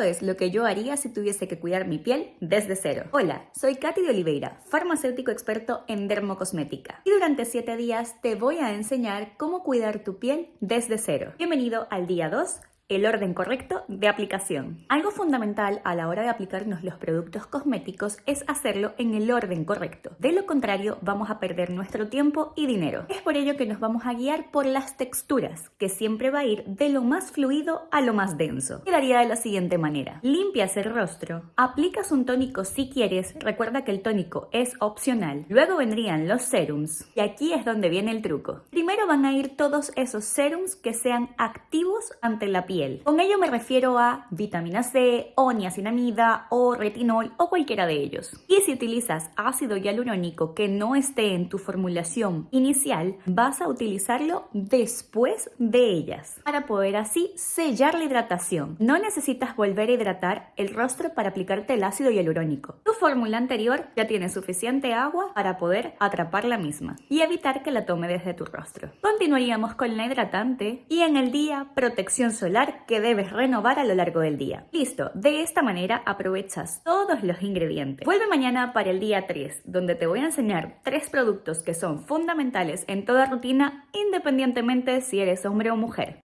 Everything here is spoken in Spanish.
Es lo que yo haría si tuviese que cuidar mi piel desde cero. Hola, soy Katy de Oliveira, farmacéutico experto en dermocosmética. Y durante 7 días te voy a enseñar cómo cuidar tu piel desde cero. Bienvenido al día 2 el orden correcto de aplicación. Algo fundamental a la hora de aplicarnos los productos cosméticos es hacerlo en el orden correcto. De lo contrario, vamos a perder nuestro tiempo y dinero. Es por ello que nos vamos a guiar por las texturas, que siempre va a ir de lo más fluido a lo más denso. Quedaría de la siguiente manera. Limpias el rostro, aplicas un tónico si quieres, recuerda que el tónico es opcional. Luego vendrían los serums, y aquí es donde viene el truco. Primero van a ir todos esos serums que sean activos ante la piel con ello me refiero a vitamina C, o niacinamida, o retinol, o cualquiera de ellos. Y si utilizas ácido hialurónico que no esté en tu formulación inicial, vas a utilizarlo después de ellas, para poder así sellar la hidratación. No necesitas volver a hidratar el rostro para aplicarte el ácido hialurónico. Tu fórmula anterior ya tiene suficiente agua para poder atrapar la misma y evitar que la tome desde tu rostro. Continuaríamos con la hidratante y en el día protección solar que debes renovar a lo largo del día. Listo, de esta manera aprovechas todos los ingredientes. Vuelve mañana para el día 3, donde te voy a enseñar tres productos que son fundamentales en toda rutina, independientemente si eres hombre o mujer.